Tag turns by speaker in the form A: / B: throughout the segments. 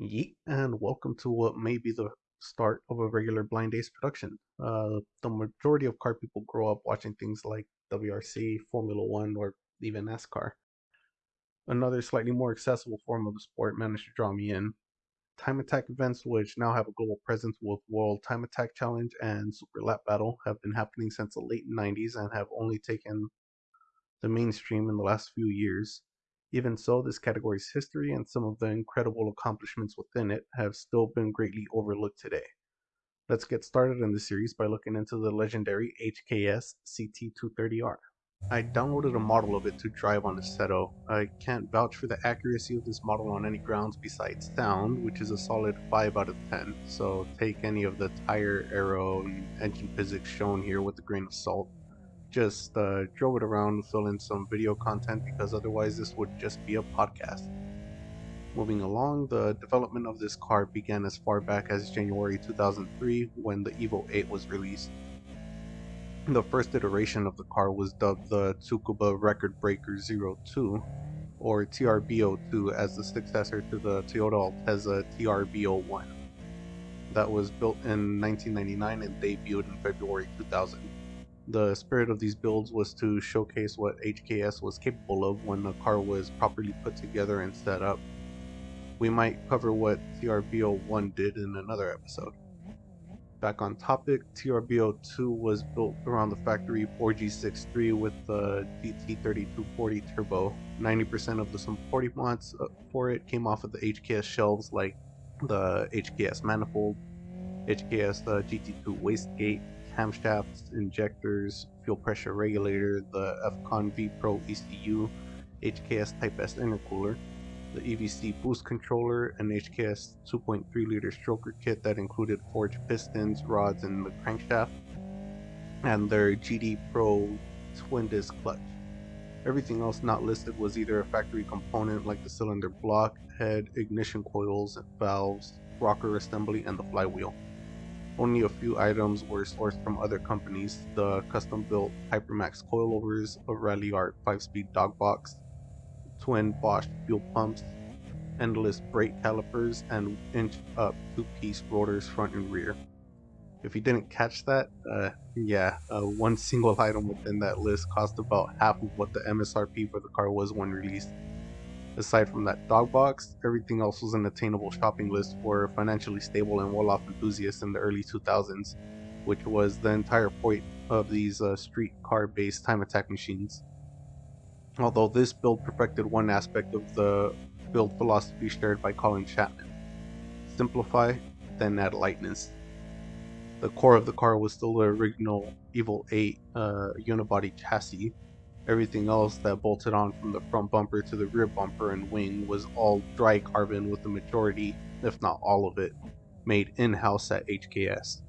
A: Yeet, and welcome to what may be the start of a regular Blind Ace production. Uh, the majority of car people grow up watching things like WRC, Formula One, or even NASCAR. Another slightly more accessible form of the sport managed to draw me in. Time Attack events, which now have a global presence with World Time Attack Challenge and Super Lap Battle, have been happening since the late 90s and have only taken the mainstream in the last few years. Even so, this category's history and some of the incredible accomplishments within it have still been greatly overlooked today. Let's get started in the series by looking into the legendary HKS CT230R. I downloaded a model of it to drive on Assetto. I can't vouch for the accuracy of this model on any grounds besides sound, which is a solid 5 out of 10, so take any of the tire, aero, and engine physics shown here with a grain of salt just uh, drove it around, fill in some video content because otherwise this would just be a podcast. Moving along, the development of this car began as far back as January 2003 when the Evo 8 was released. The first iteration of the car was dubbed the Tsukuba Record Breaker 02 or TRB02 as the successor to the Toyota Altezza TRB01. That was built in 1999 and debuted in February 2000. The spirit of these builds was to showcase what HKS was capable of when the car was properly put together and set up. We might cover what TRB01 did in another episode. Back on topic, TRB02 was built around the factory 4G63 with the GT3240 turbo. 90% of the supporting mods uh, for it came off of the HKS shelves like the HKS manifold, HKS uh, GT2 wastegate, camshafts, injectors, fuel pressure regulator, the FCON V Pro ECU, HKS Type S intercooler, the EVC boost controller, an HKS 2.3 liter stroker kit that included forged pistons, rods, and the crankshaft, and their GD Pro twin disc clutch. Everything else not listed was either a factory component like the cylinder block, head, ignition coils, valves, rocker assembly, and the flywheel. Only a few items were sourced from other companies, the custom-built Hipermax coilovers, a Ralliart 5-speed dog box, twin Bosch fuel pumps, endless brake calipers, and inch-up two-piece rotors front and rear. If you didn't catch that, uh, yeah, uh, one single item within that list cost about half of what the MSRP for the car was when released. Aside from that dog box, everything else was an attainable shopping list for financially stable and well-off enthusiasts in the early 2000s, which was the entire point of these uh, street car-based time attack machines. Although this build perfected one aspect of the build philosophy shared by Colin Chapman. Simplify, then add lightness. The core of the car was still the original Evo 8 uh, unibody chassis, Everything else that bolted on from the front bumper to the rear bumper and wing was all dry carbon with the majority, if not all of it, made in-house at HKS.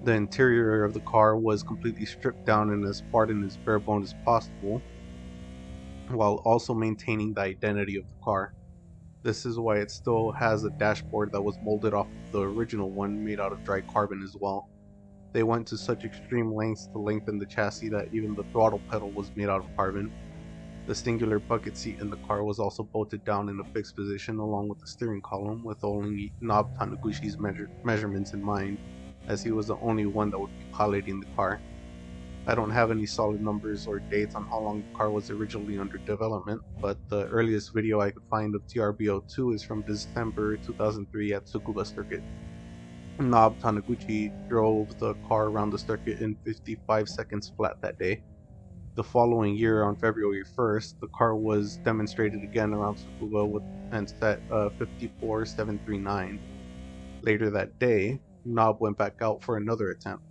A: The interior of the car was completely stripped down and as far and as bare bones as possible, while also maintaining the identity of the car. This is why it still has a dashboard that was molded off the original one made out of dry carbon as well. They went to such extreme lengths to lengthen the chassis that even the throttle pedal was made out of carbon. The singular bucket seat in the car was also bolted down in a fixed position along with the steering column with only Nob Taniguchi's measure measurements in mind, as he was the only one that would be piloting the car. I don't have any solid numbers or dates on how long the car was originally under development, but the earliest video I could find of TRB02 is from December 2003 at Tsukuba Circuit. Nob Taniguchi drove the car around the circuit in 55 seconds flat that day. The following year, on February 1st, the car was demonstrated again around Tsukuba with and set uh, 54739. Later that day, Nob went back out for another attempt.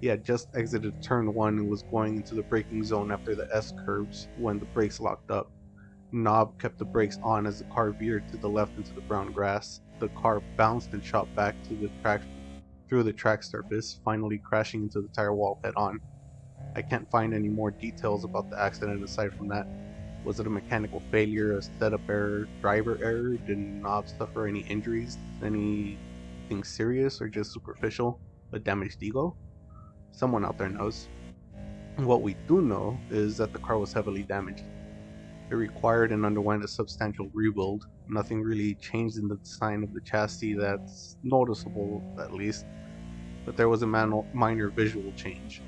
A: He had just exited turn 1 and was going into the braking zone after the S curves when the brakes locked up. Nob kept the brakes on as the car veered to the left into the brown grass the car bounced and shot back to the track through the track surface, finally crashing into the tire wall head on. I can't find any more details about the accident aside from that. Was it a mechanical failure, a setup error, driver error? Did Nob suffer any injuries? Anything serious or just superficial? A damaged ego? Someone out there knows. What we do know is that the car was heavily damaged. It required and underwent a substantial rebuild. Nothing really changed in the design of the chassis that's noticeable, at least, but there was a minor visual change.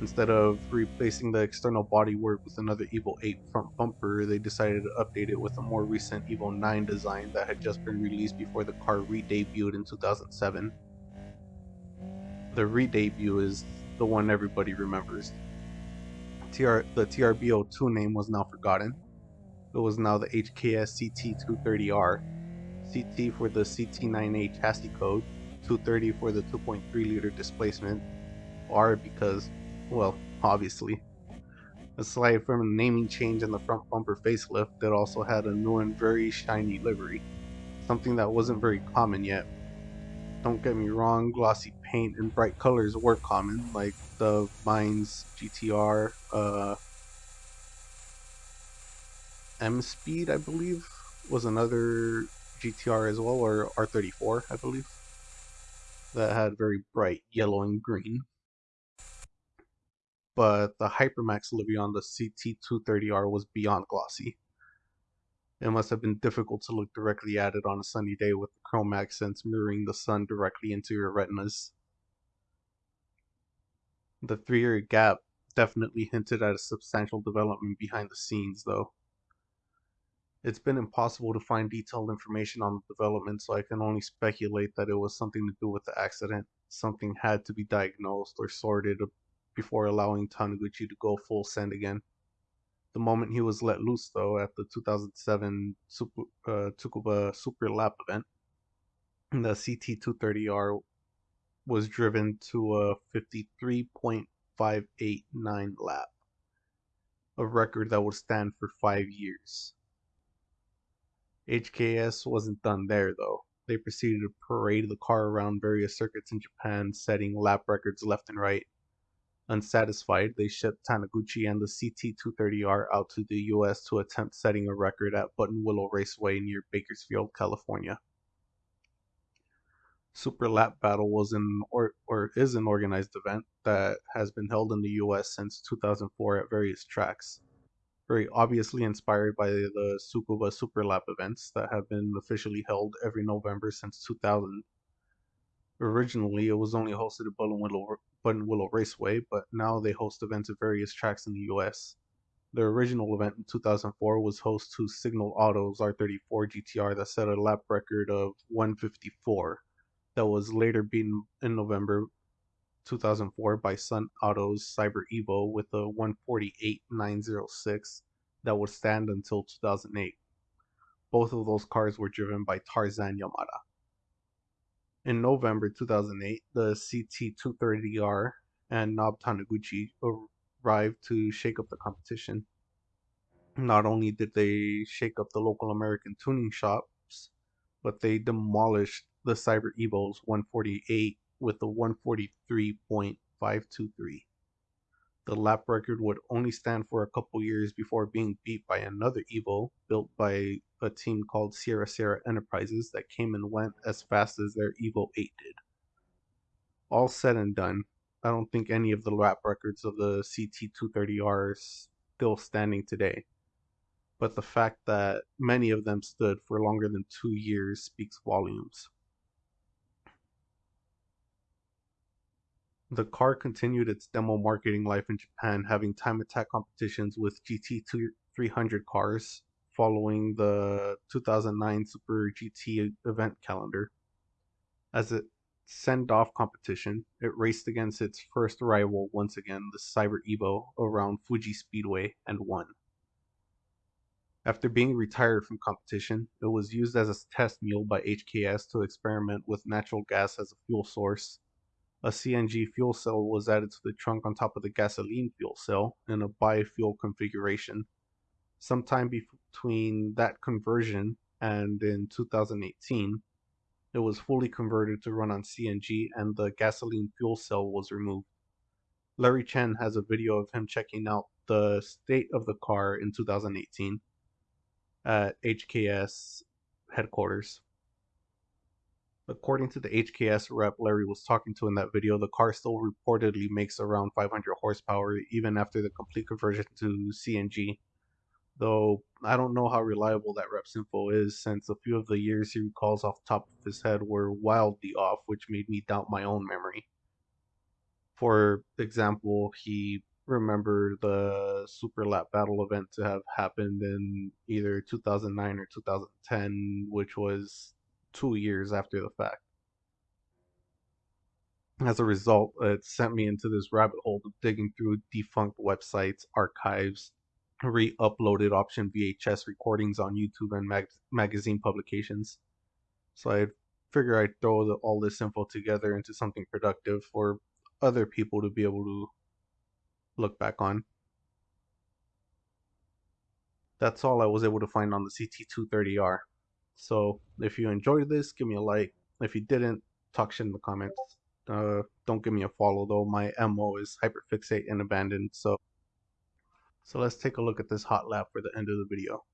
A: Instead of replacing the external bodywork with another Evo 8 front bumper, they decided to update it with a more recent Evo 9 design that had just been released before the car re-debuted in 2007. The re-debut is the one everybody remembers. TR, the TRB02 name was now forgotten. It was now the HKS CT230R, CT for the CT9A chassis code, 230 for the 2.3 liter displacement, R because, well, obviously. Aside from a naming change and the front bumper facelift, it also had a new and very shiny livery, something that wasn't very common yet. Don't get me wrong, glossy paint and bright colors were common, like the Mines GTR, uh, M Speed, I believe, was another GTR as well, or R34, I believe, that had very bright yellow and green. But the Hipermax livery on the CT230R was beyond glossy. It must have been difficult to look directly at it on a sunny day with the chrome accents mirroring the sun directly into your retinas. The three year gap definitely hinted at a substantial development behind the scenes, though. It's been impossible to find detailed information on the development, so I can only speculate that it was something to do with the accident. Something had to be diagnosed or sorted before allowing Taniguchi to go full send again. The moment he was let loose, though, at the 2007 Super, uh, Tsukuba Super Lap event, the CT230R was driven to a 53.589 lap, a record that would stand for five years. HKS wasn't done there, though. They proceeded to parade the car around various circuits in Japan, setting lap records left and right. Unsatisfied, they shipped Taniguchi and the CT230R out to the US to attempt setting a record at Buttonwillow Raceway near Bakersfield, California. Super Lap Battle was an or, or is an organized event that has been held in the US since 2004 at various tracks. Very obviously inspired by the Tsukuba Super Lap events that have been officially held every November since 2000. Originally, it was only hosted at Buttonwillow, Buttonwillow Raceway, but now they host events at various tracks in the US. Their original event in 2004 was host to Signal Auto's R34 GTR that set a lap record of 154, that was later beaten in November 2004 by Sun Auto's Cyber Evo with a 148.906 that would stand until 2008. Both of those cars were driven by Tarzan Yamada. In November 2008, the CT230R and Nob Taniguchi arrived to shake up the competition. Not only did they shake up the local American tuning shops, but they demolished the Cyber Evo's 148 with a 143.523. The lap record would only stand for a couple years before being beat by another Evo built by a team called Sierra Sierra Enterprises that came and went as fast as their Evo 8 did. All said and done, I don't think any of the lap records of the CT230R are still standing today. But the fact that many of them stood for longer than two years speaks volumes. The car continued its demo marketing life in Japan, having time attack competitions with GT300 cars following the 2009 Super GT event calendar. As a send off competition, it raced against its first rival once again, the Cyber Evo, around Fuji Speedway and won. After being retired from competition, it was used as a test mule by HKS to experiment with natural gas as a fuel source. A CNG fuel cell was added to the trunk on top of the gasoline fuel cell in a bi-fuel configuration sometime between that conversion and in 2018, it was fully converted to run on CNG and the gasoline fuel cell was removed. Larry Chen has a video of him checking out the state of the car in 2018 at HKS headquarters. According to the HKS rep Larry was talking to in that video, the car still reportedly makes around 500 horsepower even after the complete conversion to CNG though I don't know how reliable that rep's info is since a few of the years he recalls off top of his head were wildly off, which made me doubt my own memory. For example, he remembered the Super Lap Battle event to have happened in either 2009 or 2010, which was two years after the fact. As a result, it sent me into this rabbit hole of digging through defunct websites, archives, re uploaded option VHS recordings on YouTube and mag- magazine publications. So I figure I'd throw the, all this info together into something productive for other people to be able to look back on. That's all I was able to find on the CT230R. So if you enjoyed this, give me a like. If you didn't, talk shit in the comments. Uh, don't give me a follow though. My MO is hyperfixate and abandoned. So, so let's take a look at this hot lap for the end of the video.